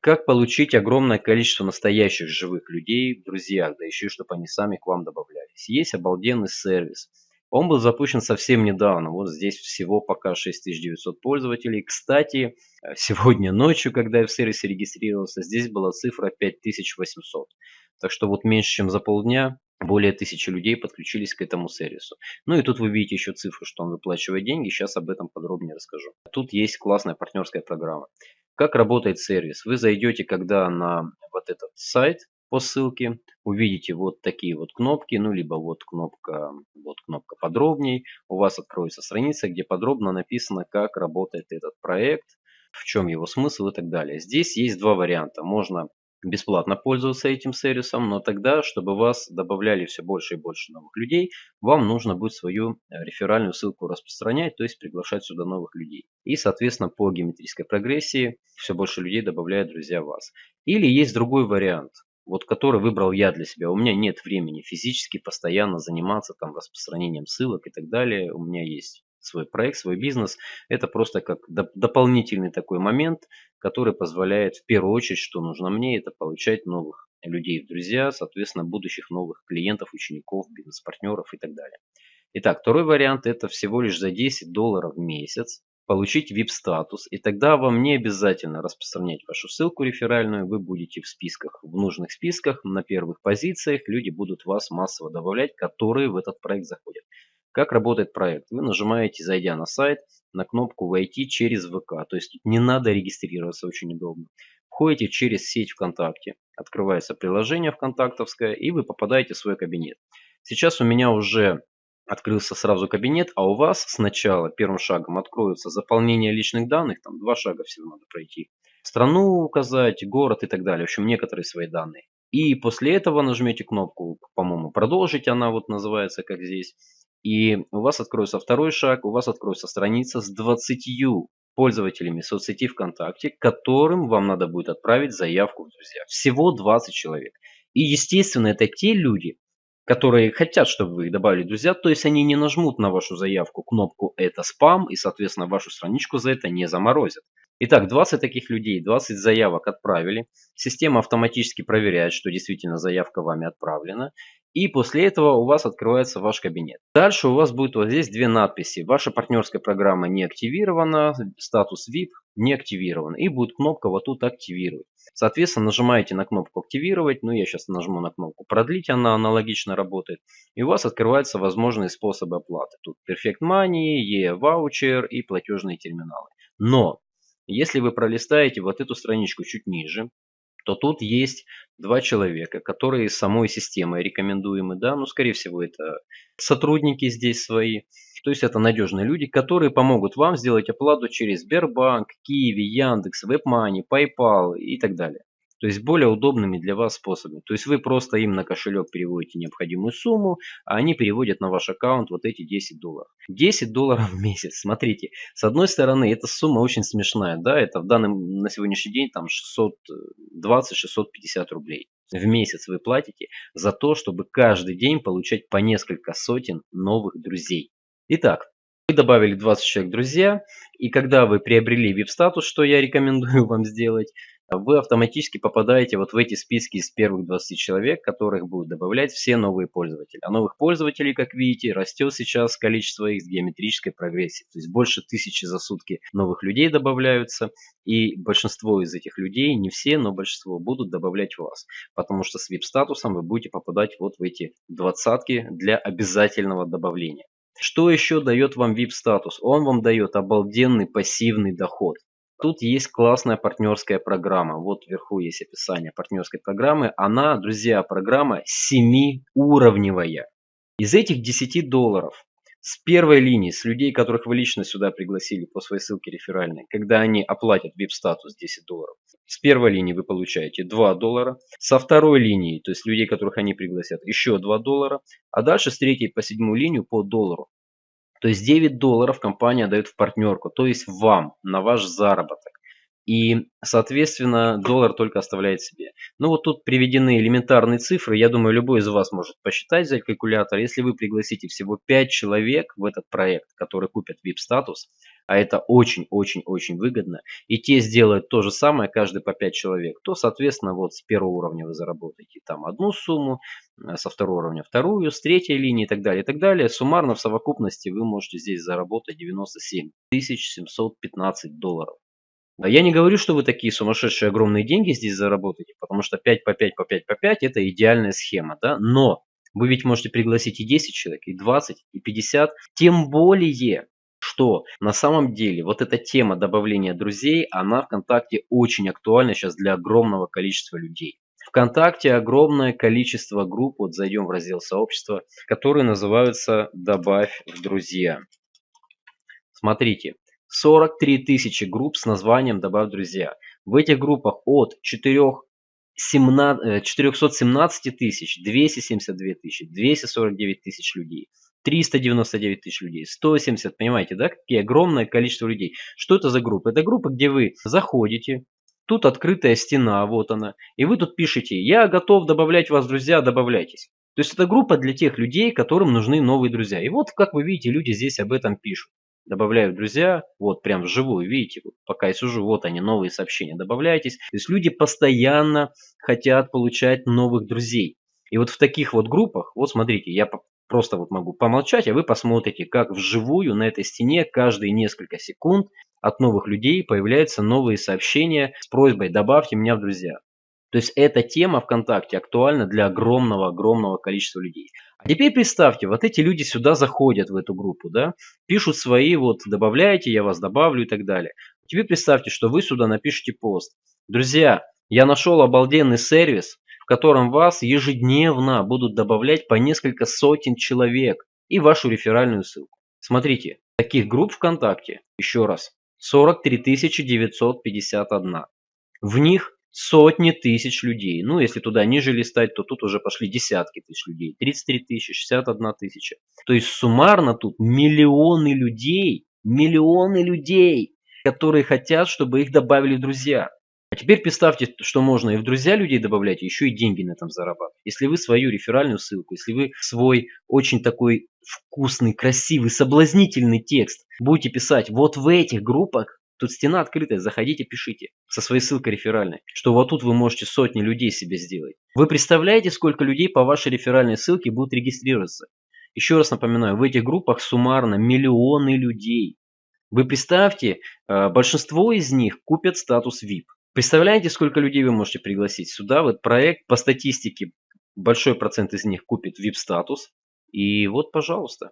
Как получить огромное количество настоящих живых людей в друзьях, да еще и чтобы они сами к вам добавлялись. Есть обалденный сервис. Он был запущен совсем недавно. Вот здесь всего пока 6900 пользователей. Кстати, сегодня ночью, когда я в сервисе регистрировался, здесь была цифра 5800. Так что вот меньше чем за полдня более тысячи людей подключились к этому сервису. Ну и тут вы видите еще цифру, что он выплачивает деньги. Сейчас об этом подробнее расскажу. Тут есть классная партнерская программа. Как работает сервис? Вы зайдете, когда на вот этот сайт по ссылке, увидите вот такие вот кнопки, ну либо вот кнопка, вот кнопка подробней. У вас откроется страница, где подробно написано, как работает этот проект, в чем его смысл и так далее. Здесь есть два варианта. Можно бесплатно пользоваться этим сервисом, но тогда, чтобы вас добавляли все больше и больше новых людей, вам нужно будет свою э, реферальную ссылку распространять, то есть приглашать сюда новых людей. И, соответственно, по геометрической прогрессии все больше людей добавляют друзья вас. Или есть другой вариант, вот который выбрал я для себя. У меня нет времени физически постоянно заниматься там распространением ссылок и так далее. У меня есть свой проект, свой бизнес. Это просто как доп дополнительный такой момент, который позволяет в первую очередь, что нужно мне, это получать новых людей в друзья, соответственно, будущих новых клиентов, учеников, бизнес-партнеров и так далее. Итак, второй вариант это всего лишь за 10 долларов в месяц получить VIP-статус, и тогда вам не обязательно распространять вашу ссылку реферальную, вы будете в списках, в нужных списках, на первых позициях, люди будут вас массово добавлять, которые в этот проект заходят. Как работает проект? Вы нажимаете, зайдя на сайт, на кнопку «Войти через ВК». То есть не надо регистрироваться, очень удобно. Входите через сеть ВКонтакте, открывается приложение ВКонтактовское, и вы попадаете в свой кабинет. Сейчас у меня уже открылся сразу кабинет, а у вас сначала первым шагом откроется заполнение личных данных, там два шага всего надо пройти. Страну указать, город и так далее, в общем некоторые свои данные. И после этого нажмете кнопку, по-моему, продолжить, она вот называется как здесь. И у вас откроется второй шаг, у вас откроется страница с 20 пользователями соцсети ВКонтакте, которым вам надо будет отправить заявку в друзья. Всего 20 человек. И естественно это те люди, которые хотят, чтобы вы их добавили в друзья, то есть они не нажмут на вашу заявку кнопку «Это спам» и, соответственно, вашу страничку за это не заморозят. Итак, 20 таких людей, 20 заявок отправили. Система автоматически проверяет, что действительно заявка вами отправлена. И после этого у вас открывается ваш кабинет. Дальше у вас будет вот здесь две надписи. Ваша партнерская программа не активирована, статус VIP не активирован. И будет кнопка вот тут активировать. Соответственно, нажимаете на кнопку активировать. Ну, я сейчас нажму на кнопку продлить, она аналогично работает. И у вас открываются возможные способы оплаты. Тут Perfect Money, E-ваучер и платежные терминалы. Но, если вы пролистаете вот эту страничку чуть ниже, то тут есть два человека, которые самой системой рекомендуемы, да, ну, скорее всего, это сотрудники здесь свои, то есть это надежные люди, которые помогут вам сделать оплату через Сбербанк, Киви, Яндекс, WebMoney, PayPal и так далее. То есть более удобными для вас способами. То есть вы просто им на кошелек переводите необходимую сумму, а они переводят на ваш аккаунт вот эти 10 долларов. 10 долларов в месяц. Смотрите, с одной стороны, эта сумма очень смешная. Да, это в данном на сегодняшний день там 620-650 рублей в месяц вы платите за то, чтобы каждый день получать по несколько сотен новых друзей. Итак, вы добавили 20 человек друзья, и когда вы приобрели VIP-статус, что я рекомендую вам сделать, вы автоматически попадаете вот в эти списки из первых 20 человек, которых будут добавлять все новые пользователи. А новых пользователей, как видите, растет сейчас количество их с геометрической прогрессией. То есть больше тысячи за сутки новых людей добавляются. И большинство из этих людей, не все, но большинство будут добавлять вас. Потому что с VIP-статусом вы будете попадать вот в эти двадцатки для обязательного добавления. Что еще дает вам VIP-статус? Он вам дает обалденный пассивный доход. Тут есть классная партнерская программа. Вот вверху есть описание партнерской программы. Она, друзья, программа 7-уровневая. Из этих 10 долларов с первой линии, с людей, которых вы лично сюда пригласили по своей ссылке реферальной, когда они оплатят VIP-статус 10 долларов, с первой линии вы получаете 2 доллара, со второй линии, то есть людей, которых они пригласят, еще 2 доллара, а дальше с третьей по седьмую линию по доллару. То есть 9 долларов компания дает в партнерку, то есть вам, на ваш заработок. И, соответственно, доллар только оставляет себе. Ну вот тут приведены элементарные цифры. Я думаю, любой из вас может посчитать, взять калькулятор. Если вы пригласите всего 5 человек в этот проект, которые купят VIP-статус, а это очень-очень-очень выгодно, и те сделают то же самое, каждый по 5 человек, то, соответственно, вот с первого уровня вы заработаете там одну сумму, э, со второго уровня вторую, с третьей линии и так далее, и так далее. Суммарно в совокупности вы можете здесь заработать 97 715 долларов. Я не говорю, что вы такие сумасшедшие огромные деньги здесь заработаете, потому что 5 по 5 по 5 по 5 это идеальная схема, да, но вы ведь можете пригласить и 10 человек, и 20, и 50, тем более что на самом деле вот эта тема добавления друзей, она ВКонтакте очень актуальна сейчас для огромного количества людей. ВКонтакте огромное количество групп, вот зайдем в раздел сообщества, которые называются «Добавь в друзья». Смотрите, 43 тысячи групп с названием «Добавь друзья». В этих группах от 4 417 тысяч, 272 тысячи, 249 тысяч людей. 399 тысяч людей, 170, понимаете, да, какие огромное количество людей. Что это за группа? Это группа, где вы заходите, тут открытая стена, вот она, и вы тут пишете, я готов добавлять вас, друзья, добавляйтесь. То есть это группа для тех людей, которым нужны новые друзья. И вот, как вы видите, люди здесь об этом пишут. Добавляю друзья, вот прям вживую, видите, пока я сижу, вот они, новые сообщения, добавляйтесь. То есть люди постоянно хотят получать новых друзей. И вот в таких вот группах, вот смотрите, я Просто вот могу помолчать, а вы посмотрите, как вживую на этой стене каждые несколько секунд от новых людей появляются новые сообщения с просьбой «добавьте меня в друзья». То есть эта тема ВКонтакте актуальна для огромного-огромного количества людей. А теперь представьте, вот эти люди сюда заходят в эту группу, да, пишут свои, вот добавляйте, я вас добавлю и так далее. Теперь представьте, что вы сюда напишите пост. Друзья, я нашел обалденный сервис, котором вас ежедневно будут добавлять по несколько сотен человек и вашу реферальную ссылку. Смотрите, таких групп ВКонтакте, еще раз, 43 951. В них сотни тысяч людей. Ну, если туда ниже листать, то тут уже пошли десятки тысяч людей. 33 тысячи, 61 тысяча. То есть суммарно тут миллионы людей, миллионы людей, которые хотят, чтобы их добавили в друзья. А теперь представьте, что можно и в друзья людей добавлять, еще и деньги на этом зарабатывать. Если вы свою реферальную ссылку, если вы свой очень такой вкусный, красивый, соблазнительный текст будете писать вот в этих группах, тут стена открытая, заходите, пишите со своей ссылкой реферальной, что вот тут вы можете сотни людей себе сделать. Вы представляете, сколько людей по вашей реферальной ссылке будут регистрироваться? Еще раз напоминаю, в этих группах суммарно миллионы людей. Вы представьте, э, большинство из них купят статус VIP. Представляете, сколько людей вы можете пригласить сюда? Вот проект по статистике большой процент из них купит VIP-статус. И вот, пожалуйста,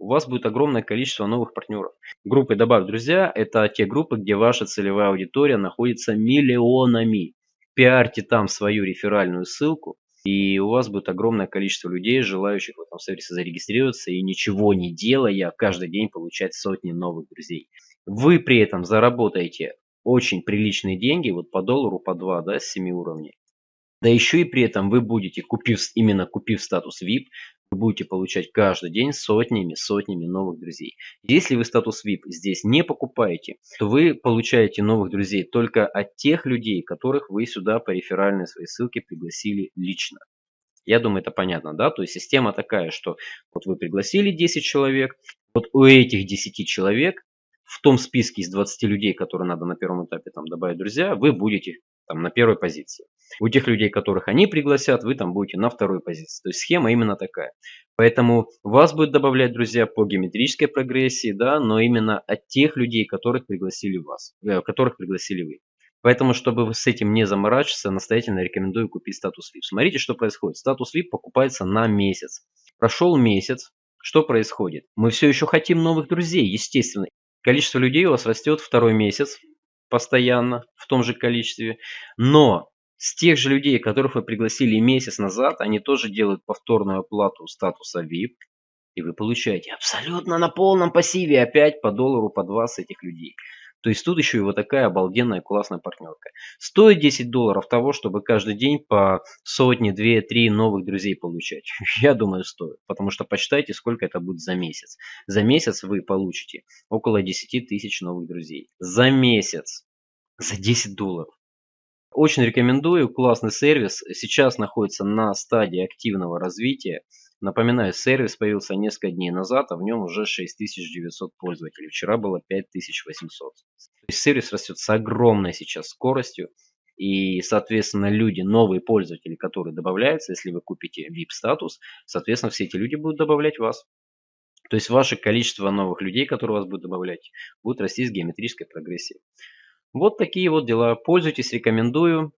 у вас будет огромное количество новых партнеров. Группы «Добавь друзья» – это те группы, где ваша целевая аудитория находится миллионами. Пиарьте там свою реферальную ссылку, и у вас будет огромное количество людей, желающих в этом сервисе зарегистрироваться и ничего не делая, каждый день получать сотни новых друзей. Вы при этом заработаете очень приличные деньги, вот по доллару, по 2, да, с 7 уровней. Да еще и при этом вы будете, купив, именно купив статус VIP, вы будете получать каждый день сотнями, сотнями новых друзей. Если вы статус VIP здесь не покупаете, то вы получаете новых друзей только от тех людей, которых вы сюда по реферальной своей ссылке пригласили лично. Я думаю, это понятно, да? То есть система такая, что вот вы пригласили 10 человек, вот у этих 10 человек в том списке из 20 людей, которые надо на первом этапе там добавить друзья, вы будете там на первой позиции. У тех людей, которых они пригласят, вы там будете на второй позиции. То есть схема именно такая. Поэтому вас будет добавлять друзья по геометрической прогрессии, да, но именно от тех людей, которых пригласили вас, э, которых пригласили вы. Поэтому, чтобы с этим не заморачиваться, настоятельно рекомендую купить статус VIP. Смотрите, что происходит. Статус VIP покупается на месяц. Прошел месяц, что происходит? Мы все еще хотим новых друзей, естественно. Количество людей у вас растет второй месяц постоянно в том же количестве. Но с тех же людей, которых вы пригласили месяц назад, они тоже делают повторную оплату статуса VIP. И вы получаете абсолютно на полном пассиве опять по доллару, по два с этих людей. То есть тут еще и вот такая обалденная классная партнерка. Стоит 10 долларов того, чтобы каждый день по сотне, две, три новых друзей получать. Я думаю, стоит. Потому что посчитайте, сколько это будет за месяц. За месяц вы получите около 10 тысяч новых друзей. За месяц. За 10 долларов. Очень рекомендую, классный сервис. Сейчас находится на стадии активного развития. Напоминаю, сервис появился несколько дней назад, а в нем уже 6900 пользователей. Вчера было 5800. То есть сервис растет с огромной сейчас скоростью. И, соответственно, люди, новые пользователи, которые добавляются, если вы купите VIP-статус, соответственно, все эти люди будут добавлять вас. То есть ваше количество новых людей, которые вас будут добавлять, будет расти с геометрической прогрессией. Вот такие вот дела. Пользуйтесь, рекомендую.